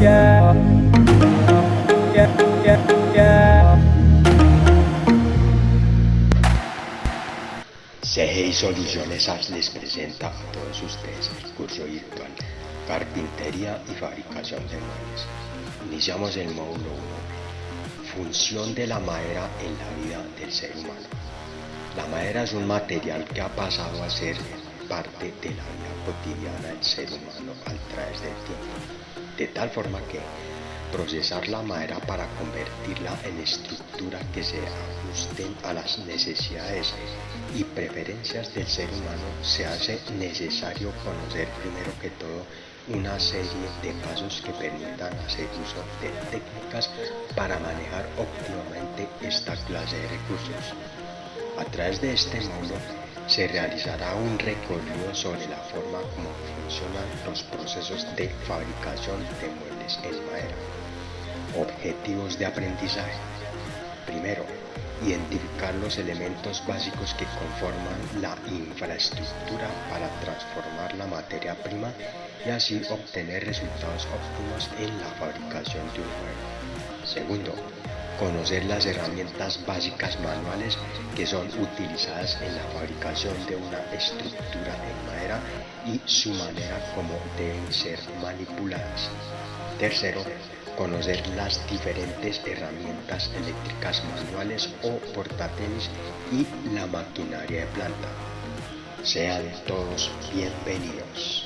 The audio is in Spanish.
yeah, Soluciones Apps les presenta a todos ustedes el curso virtual Carpintería y Fabricación de Muebles. Iniciamos el módulo 1. Función de la madera en la vida del ser humano. La madera es un material que ha pasado a ser parte de la vida cotidiana del ser humano al través del tiempo de tal forma que procesar la madera para convertirla en estructura que se ajusten a las necesidades y preferencias del ser humano se hace necesario conocer primero que todo una serie de pasos que permitan hacer uso de técnicas para manejar óptimamente esta clase de recursos. A través de este módulo se realizará un recorrido sobre la forma como funcionan los procesos de fabricación de muebles en madera. Objetivos de aprendizaje. Primero, identificar los elementos básicos que conforman la infraestructura para transformar la materia prima y así obtener resultados óptimos en la fabricación de un mueble. Segundo, conocer las herramientas básicas manuales que son utilizadas en la fabricación de una estructura en madera y su manera como deben ser manipuladas. Tercero, conocer las diferentes herramientas eléctricas manuales o portátiles y la maquinaria de planta. Sean todos bienvenidos.